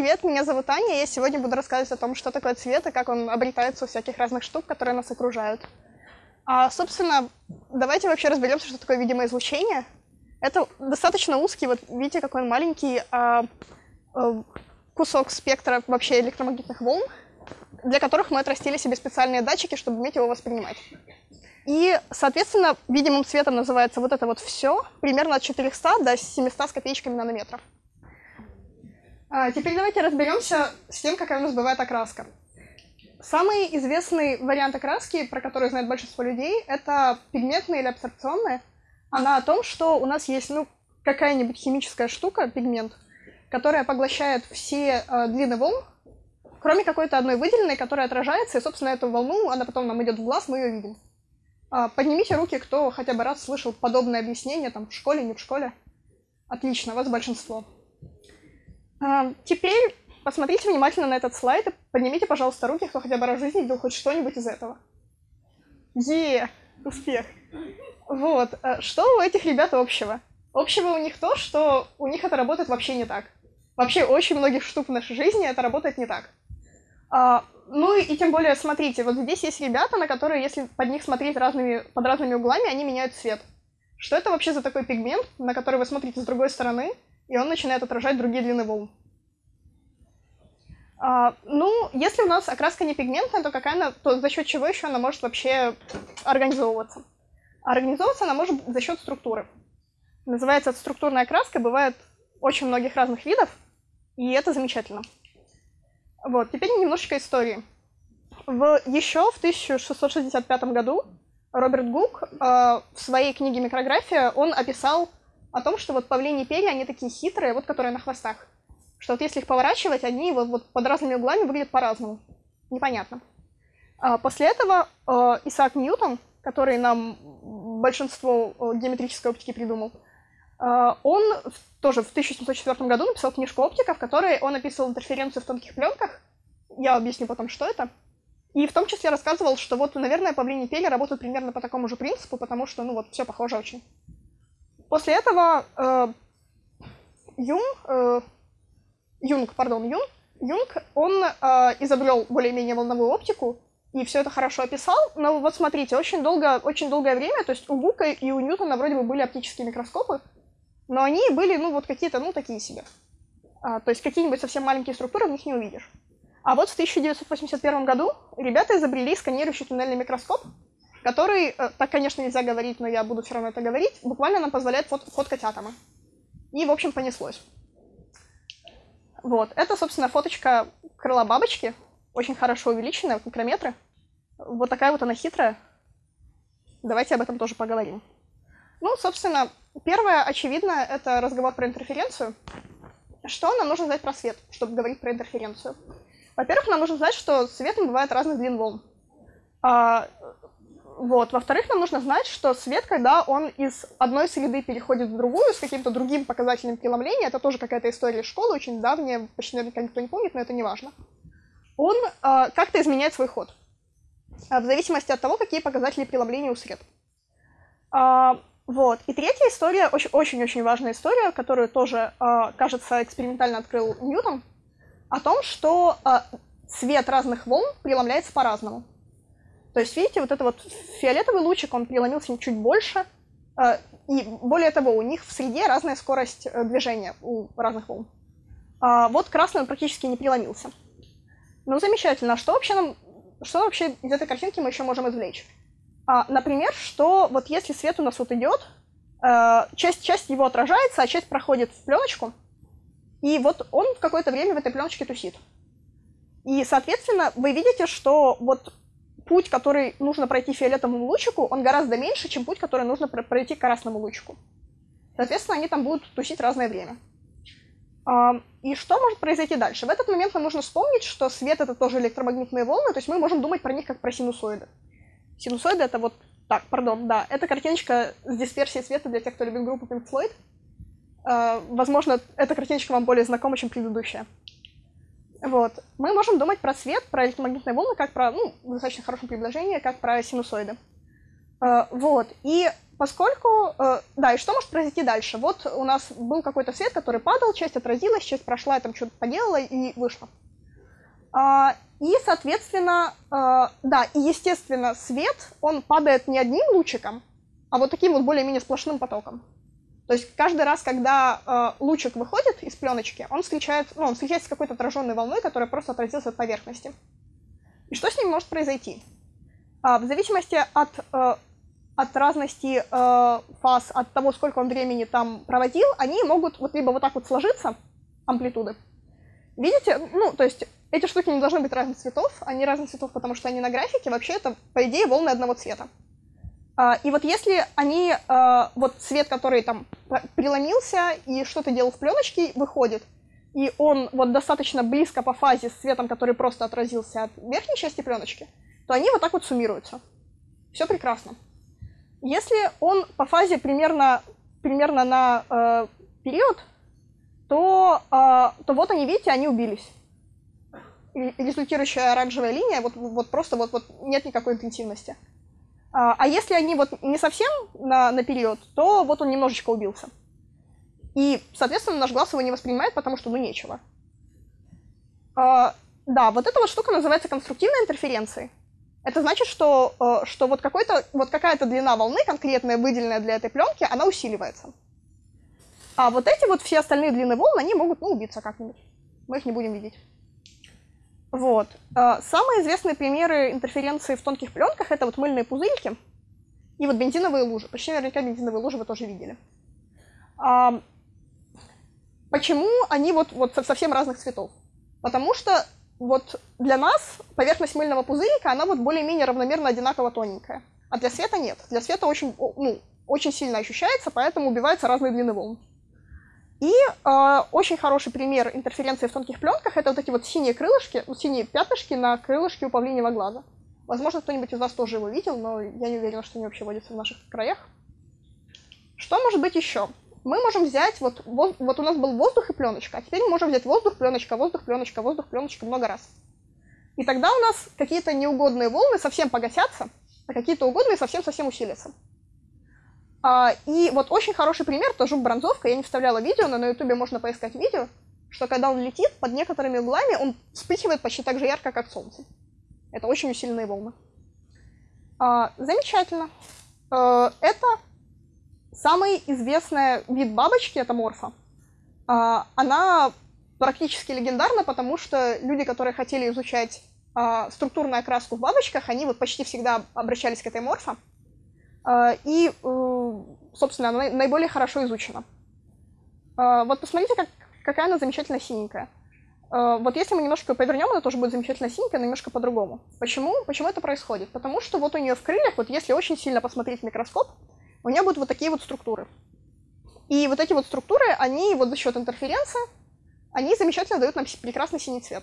Привет, меня зовут Аня, я сегодня буду рассказывать о том, что такое цвет и как он обретается у всяких разных штук, которые нас окружают. А, собственно, давайте вообще разберемся, что такое видимое излучение. Это достаточно узкий, вот видите, какой он маленький а, а, кусок спектра вообще электромагнитных волн, для которых мы отрастили себе специальные датчики, чтобы уметь его воспринимать. И, соответственно, видимым цветом называется вот это вот все, примерно от 400 до 700 с копеечками нанометров. А, теперь давайте разберемся с тем, какая у нас бывает окраска. Самый известный вариант окраски, про который знает большинство людей, это пигментная или абсорбционная. Она о том, что у нас есть ну, какая-нибудь химическая штука, пигмент, которая поглощает все э, длины волн, кроме какой-то одной выделенной, которая отражается, и, собственно, эту волну, она потом нам идет в глаз, мы ее видим. Э, поднимите руки, кто хотя бы раз слышал подобное объяснение, там, в школе, не в школе. Отлично, вас большинство. Теперь посмотрите внимательно на этот слайд и поднимите, пожалуйста, руки, кто хотя бы раз в жизни видел хоть что-нибудь из этого. Е, успех. Вот, а что у этих ребят общего? Общего у них то, что у них это работает вообще не так. Вообще очень многих штук в нашей жизни это работает не так. А, ну и тем более, смотрите, вот здесь есть ребята, на которые, если под них смотреть разными, под разными углами, они меняют цвет. Что это вообще за такой пигмент, на который вы смотрите с другой стороны, и он начинает отражать другие длины волн. А, ну, если у нас окраска не пигментная, то какая она, то за счет чего еще она может вообще организовываться? Организовываться она может за счет структуры. Называется структурная окраска, бывает очень многих разных видов, и это замечательно. Вот, теперь немножечко истории. В, еще в 1665 году Роберт Гук э, в своей книге «Микрография» он описал о том, что вот павлини перья, они такие хитрые, вот которые на хвостах. Что вот если их поворачивать, они вот, вот под разными углами выглядят по-разному. Непонятно. А после этого э, Исаак Ньютон, который нам большинство э, геометрической оптики придумал, э, он тоже в 1704 году написал книжку «Оптика», в которой он описывал интерференцию в тонких пленках. Я объясню потом, что это. И в том числе рассказывал, что вот, наверное, павлини перья работают примерно по такому же принципу, потому что, ну вот, все похоже очень. После этого э, Юн, э, Юнг, пардон, Юн, Юнг, он э, изобрел более-менее волновую оптику, и все это хорошо описал, но вот смотрите, очень, долго, очень долгое время, то есть у Гука и у Ньютона вроде бы были оптические микроскопы, но они были, ну, вот какие-то, ну, такие себе. А, то есть какие-нибудь совсем маленькие структуры в них не увидишь. А вот в 1981 году ребята изобрели сканирующий туннельный микроскоп, который, э, так, конечно, нельзя говорить, но я буду все равно это говорить, буквально нам позволяет фот фоткать атомы. И, в общем, понеслось. Вот, это, собственно, фоточка крыла бабочки, очень хорошо увеличенная, в микрометры. Вот такая вот она хитрая. Давайте об этом тоже поговорим. Ну, собственно, первое, очевидно, это разговор про интерференцию. Что нам нужно знать про свет, чтобы говорить про интерференцию? Во-первых, нам нужно знать, что светом бывает разных длин волн. А, вот. Во-вторых, нам нужно знать, что свет, когда он из одной среды переходит в другую с каким-то другим показателем преломления, это тоже какая-то история школы, очень давняя, почти наверняка никто не помнит, но это не важно, он э, как-то изменяет свой ход, э, в зависимости от того, какие показатели преломления у сред. Э, вот. И третья история, очень-очень важная история, которую тоже, э, кажется, экспериментально открыл Ньютон, о том, что э, цвет разных волн преломляется по-разному. То есть, видите, вот этот вот фиолетовый лучик, он преломился чуть больше, э, и более того, у них в среде разная скорость э, движения у разных волн. А вот красный он практически не преломился. Ну, замечательно. А что вообще нам, что вообще из этой картинки мы еще можем извлечь? А, например, что вот если свет у нас вот идет, э, часть, часть его отражается, а часть проходит в пленочку, и вот он в какое-то время в этой пленочке тусит. И, соответственно, вы видите, что вот путь, который нужно пройти фиолетовому лучику, он гораздо меньше, чем путь, который нужно пройти красному лучику. Соответственно, они там будут тусить разное время. И что может произойти дальше? В этот момент нам нужно вспомнить, что свет — это тоже электромагнитные волны, то есть мы можем думать про них как про синусоиды. Синусоиды — это вот... Так, пардон, да, это картиночка с дисперсией света для тех, кто любит группу Pink Floyd. А, возможно, эта картиночка вам более знакома, чем предыдущая. Вот. Мы можем думать про свет, про электромагнитные волны, как про, ну, достаточно хорошем предложении, как про синусоиды. Uh, вот. И поскольку... Э, да, и что может произойти дальше? Вот у нас был какой-то свет, который падал, часть отразилась, часть прошла, там что-то поделала и вышла. А, и, соответственно, э, да, и, естественно, свет, он падает не одним лучиком, а вот таким вот более-менее сплошным потоком. То есть каждый раз, когда э, лучик выходит из пленочки, он встречается, ну, он встречается с какой-то отраженной волной, которая просто отразилась от поверхности. И что с ним может произойти? А, в зависимости от, э, от разности э, фаз, от того, сколько он времени там проводил, они могут вот либо вот так вот сложиться, амплитуды. Видите? Ну, то есть эти штуки не должны быть разных цветов, они разных цветов, потому что они на графике, вообще это, по идее, волны одного цвета. А, и вот если они, а, вот цвет, который там преломился и что-то делал в пленочке, выходит, и он вот достаточно близко по фазе с цветом, который просто отразился от верхней части пленочки, то они вот так вот суммируются. Все прекрасно. Если он по фазе примерно, примерно на э, период, то, э, то вот они, видите, они убились. результирующая оранжевая линия, вот, вот просто вот, вот нет никакой интенсивности. А, а если они вот не совсем на, на период, то вот он немножечко убился. И, соответственно, наш глаз его не воспринимает, потому что ну нечего. А, да, вот эта вот штука называется конструктивной интерференцией. Это значит, что, э, что вот, какой-то, вот какая-то длина волны, конкретная, выделенная для этой пленки, она усиливается. А вот эти вот все остальные длины волн, они могут, ну, убиться как-нибудь. Мы их не будем видеть. Вот. Э, самые известные примеры интерференции в тонких пленках это вот мыльные пузырики и вот бензиновые лужи. Почти наверняка бензиновые лужи вы тоже видели. Почему они вот, вот совсем разных цветов? Потому что вот для нас поверхность мыльного пузырика, она вот более-менее равномерно одинаково тоненькая. А для света нет. Для света очень, ну, очень сильно ощущается, поэтому убиваются разные длины волн. И э, очень хороший пример интерференции в тонких пленках это вот эти вот синие крылышки, ну, синие пятнышки на крылышке у павлиньего глаза. Возможно, кто-нибудь из вас тоже его видел, но я не уверена, что они вообще водятся в наших краях. Что может быть еще? Мы можем взять, вот, вот, вот у нас был воздух и пленочка, а теперь мы можем взять воздух, пленочка, воздух, пленочка, воздух, пленочка много раз. И тогда у нас какие-то неугодные волны совсем погасятся, а какие-то угодные совсем-совсем усилятся. А, и вот очень хороший пример, тоже бронзовка, я не вставляла видео, но на ютубе можно поискать видео, что когда он летит, под некоторыми углами он вспыхивает почти так же ярко, как солнце. Это очень усиленные волны. А, замечательно. А, это самый известный вид бабочки, это морфа. А, она практически легендарна, потому что люди, которые хотели изучать структурную окраску в бабочках, они вот почти всегда обращались к этой морфа. А, и, э, собственно, она наиболее хорошо изучена. А, вот посмотрите, как, какая она замечательно синенькая. А, вот если мы немножко повернем, она тоже будет замечательно синенькая, но немножко по-другому. Почему? Почему это происходит? Потому что вот у нее в крыльях, вот если очень сильно посмотреть в микроскоп, у нее будут вот такие вот структуры. И вот эти вот структуры, они вот за счет интерференции, они замечательно дают нам прекрасный синий цвет.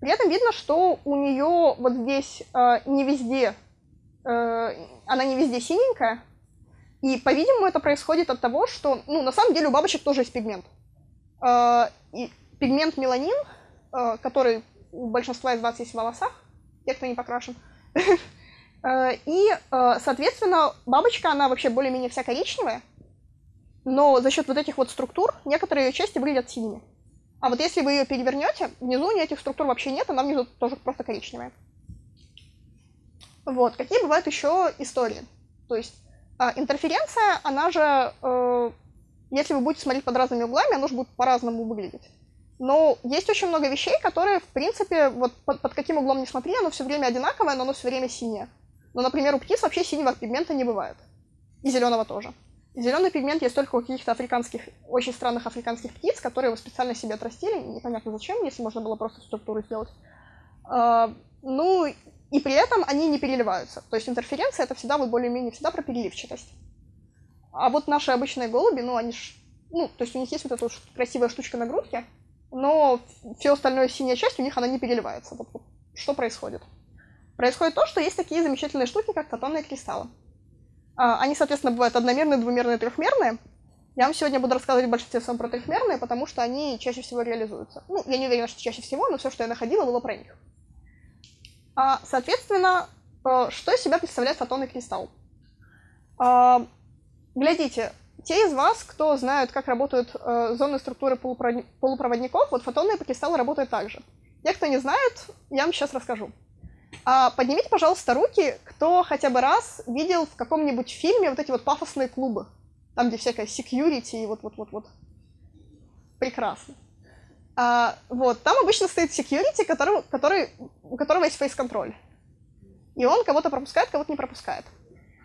При этом видно, что у нее вот здесь э, не везде она не везде синенькая. И, по-видимому, это происходит от того, что, ну, на самом деле у бабочек тоже есть пигмент. Э, и пигмент меланин, э, который у большинства из вас есть в волосах, те, кто не покрашен. И, соответственно, бабочка, она вообще более-менее вся коричневая, но за счет вот этих вот структур некоторые ее части выглядят синими. А вот если вы ее перевернете, внизу у нее этих структур вообще нет, она внизу тоже просто коричневая. Вот, какие бывают еще истории? То есть э, интерференция, она же, э, если вы будете смотреть под разными углами, она же будет по-разному выглядеть. Но есть очень много вещей, которые, в принципе, вот под, под каким углом не смотри, оно все время одинаковое, но оно все время синее. Но, например, у птиц вообще синего пигмента не бывает. И зеленого тоже. Зеленый пигмент есть только у каких-то африканских, очень странных африканских птиц, которые его специально себе отрастили, непонятно зачем, если можно было просто структуру сделать. Uh, ну, и при этом они не переливаются. То есть интерференция это всегда вот более-менее всегда про переливчатость. А вот наши обычные голуби, ну они ж, ну, то есть у них есть вот эта вот красивая штучка на грудке, но все остальное синяя часть у них она не переливается. Вот, вот что происходит? Происходит то, что есть такие замечательные штуки, как фотонные кристаллы. А, они, соответственно, бывают одномерные, двумерные, трехмерные. Я вам сегодня буду рассказывать в большинстве своем про трехмерные, потому что они чаще всего реализуются. Ну, я не уверена, что чаще всего, но все, что я находила, было про них. А, соответственно, э, что из себя представляет фотонный кристалл? А, глядите, те из вас, кто знают, как работают э, зоны структуры полупроводников, вот фотонные кристаллы работают так же. Те, кто не знает, я вам сейчас расскажу. А, поднимите, пожалуйста, руки, кто хотя бы раз видел в каком-нибудь фильме вот эти вот пафосные клубы, там, где всякая security и вот-вот-вот-вот. Прекрасно. А, вот, там обычно стоит security, который, который, у которого есть фейс-контроль. И он кого-то пропускает, кого-то не пропускает.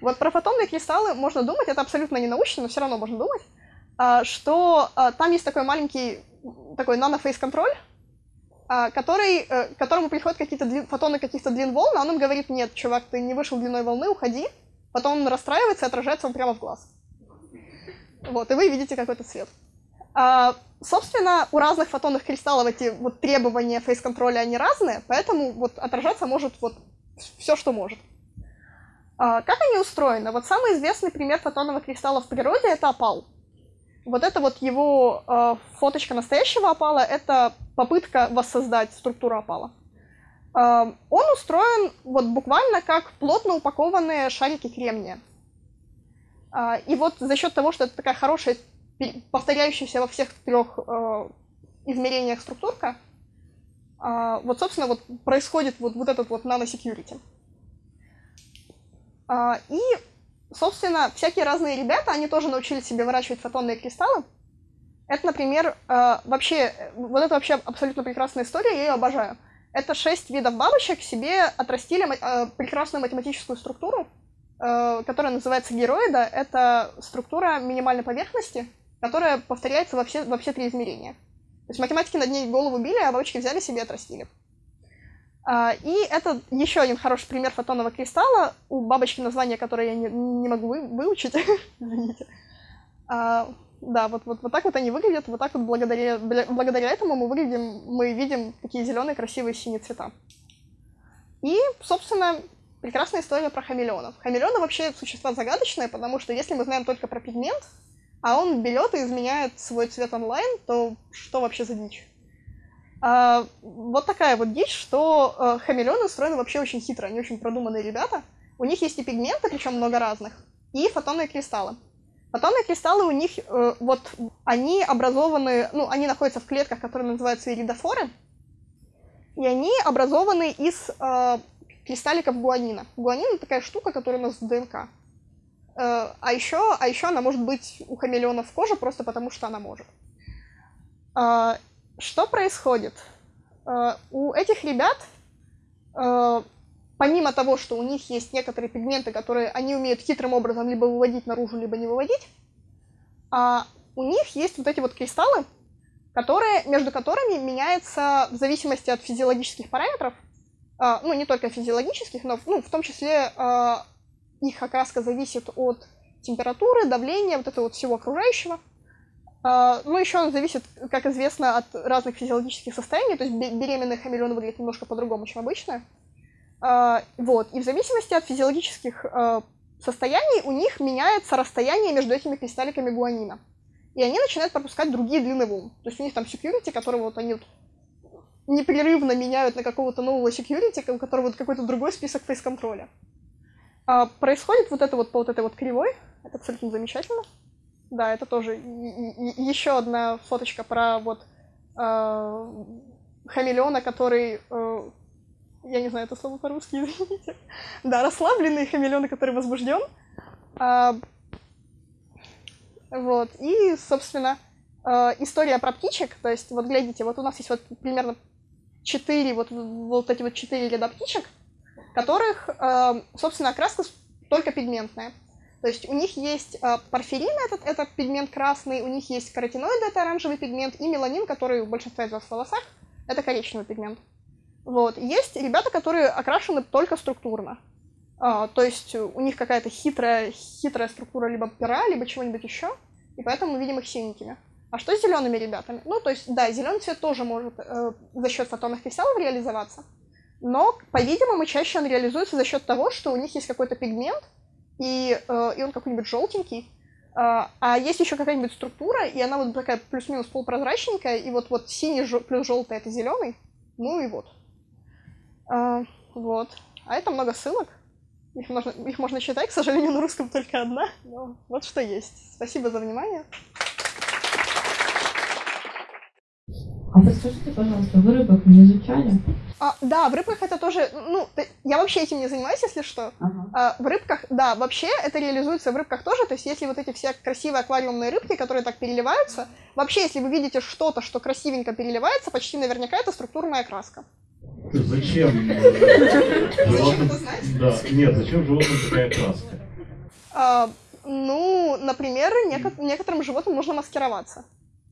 Вот про фотонные кристаллы можно думать, это абсолютно не научно, но все равно можно думать, а, что а, там есть такой маленький такой нано-фейс-контроль, а, который, э, которому приходят какие-то фотоны каких-то длин волн, а он им говорит, нет, чувак, ты не вышел длиной волны, уходи. Потом он расстраивается и отражается он прямо в глаз. Вот, и вы видите какой-то цвет. А, собственно, у разных фотонных кристаллов эти вот требования фейс-контроля, они разные, поэтому вот отражаться может вот все, что может. А, как они устроены? Вот самый известный пример фотонного кристалла в природе — это опал. Вот это вот его э, фоточка настоящего опала — это попытка воссоздать структуру опала. Э, он устроен вот буквально как плотно упакованные шарики кремния. Э, и вот за счет того, что это такая хорошая, повторяющаяся во всех трех э, измерениях структурка, э, вот, собственно, вот происходит вот, вот этот вот нано-секьюрити. Э, и собственно, всякие разные ребята, они тоже научились себе выращивать фотонные кристаллы. Это, например, э, вообще, вот это вообще абсолютно прекрасная история, я ее обожаю. Это шесть видов бабочек себе отрастили э, прекрасную математическую структуру, э, которая называется героида. Это структура минимальной поверхности, которая повторяется во все, во все три измерения. То есть математики над ней голову били, а бабочки взяли себе и отрастили. А, и это еще один хороший пример фотонного кристалла. У бабочки название, которое я не, не могу вы, выучить. Извините. А, да, вот, вот, вот так вот они выглядят. Вот так вот благодаря, благодаря этому мы выглядим, мы видим такие зеленые красивые синие цвета. И, собственно, прекрасная история про хамелеонов. Хамелеоны вообще существа загадочные, потому что если мы знаем только про пигмент, а он берет и изменяет свой цвет онлайн, то что вообще за дичь? А, вот такая вот дичь, что э, хамелеоны устроены вообще очень хитро, они очень продуманные ребята. У них есть и пигменты, причем много разных, и фотонные кристаллы. Фотонные кристаллы у них, э, вот, они образованы, ну, они находятся в клетках, которые называются иридофоры, и они образованы из э, кристалликов гуанина. Гуанин — такая штука, которая у нас в ДНК. Э, а еще, а еще она может быть у хамелеонов в коже, просто потому что она может. Э, что происходит? Э, у этих ребят, помимо того, что у них есть некоторые пигменты, которые они умеют хитрым образом либо выводить наружу, либо не выводить, а у них есть вот эти вот кристаллы, которые, между которыми меняется в зависимости от физиологических параметров, ну, не только физиологических, но ну, в том числе их окраска зависит от температуры, давления, вот этого вот всего окружающего – а, ну, еще он зависит, как известно, от разных физиологических состояний, то есть беременный хамелеон выглядит немножко по-другому, чем обычно. А, вот, и в зависимости от физиологических а, состояний у них меняется расстояние между этими кристалликами гуанина. И они начинают пропускать другие длины волн. То есть у них там security, которого вот они вот непрерывно меняют на какого-то нового security, у которого вот какой-то другой список фейс-контроля. Происходит вот это вот по вот этой вот кривой, это абсолютно замечательно. Да, это тоже еще одна фоточка про вот э, хамелеона, который, э, я не знаю это слово по-русски, извините. Да, расслабленный хамелеон, который возбужден. Э, вот, и, собственно, э, история про птичек, то есть, вот глядите, вот у нас есть вот примерно четыре, вот, вот эти вот четыре ряда птичек, которых, э, собственно, окраска только пигментная. То есть у них есть э, порфирин, этот, это пигмент красный, у них есть каротиноиды, это оранжевый пигмент, и меланин, который у большинства из вас в волосах, это коричневый пигмент. Вот. Есть ребята, которые окрашены только структурно. А, то есть у них какая-то хитрая, хитрая структура либо пера, либо чего-нибудь еще, и поэтому мы видим их синенькими. А что с зелеными ребятами? Ну, то есть, да, зеленый цвет тоже может э, за счет фотонных кристаллов реализоваться, но, по-видимому, чаще он реализуется за счет того, что у них есть какой-то пигмент, и, э, и он какой-нибудь желтенький. А, а есть еще какая-нибудь структура, и она вот такая плюс-минус полупрозрачненькая, и вот, вот синий плюс желтый это зеленый, ну и вот. А, вот. А это много ссылок. Их можно, их можно читать, к сожалению, на русском только одна. Но вот что есть. Спасибо за внимание. А подскажите, пожалуйста, вы рыбок не изучали? А, да, в рыбках это тоже, ну, я вообще этим не занимаюсь, если что. Ага. А, в рыбках, да, вообще это реализуется в рыбках тоже, то есть если вот эти все красивые аквариумные рыбки, которые так переливаются, вообще, если вы видите что-то, что красивенько переливается, почти наверняка это структурная краска. Зачем? Зачем это знать? Да, нет, зачем животным такая краска? А, ну, например, некоторым животным нужно маскироваться.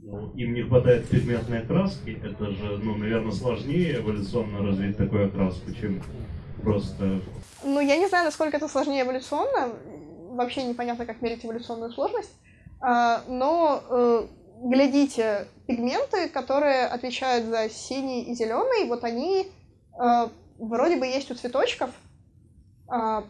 Ну, им не хватает пигментной окраски, это же, ну, наверное, сложнее эволюционно развить такую окраску, чем просто... Ну, я не знаю, насколько это сложнее эволюционно, вообще непонятно, как мерить эволюционную сложность, а, но э, глядите, пигменты, которые отвечают за синий и зеленый, вот они э, вроде бы есть у цветочков, а,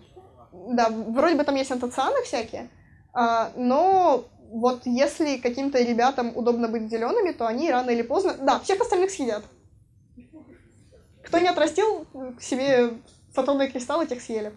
да, вроде бы там есть антоцианы всякие, а, но вот если каким-то ребятам удобно быть зелеными, то они рано или поздно... Да, всех остальных съедят. Кто не отрастил себе фотонные кристаллы, тех съели.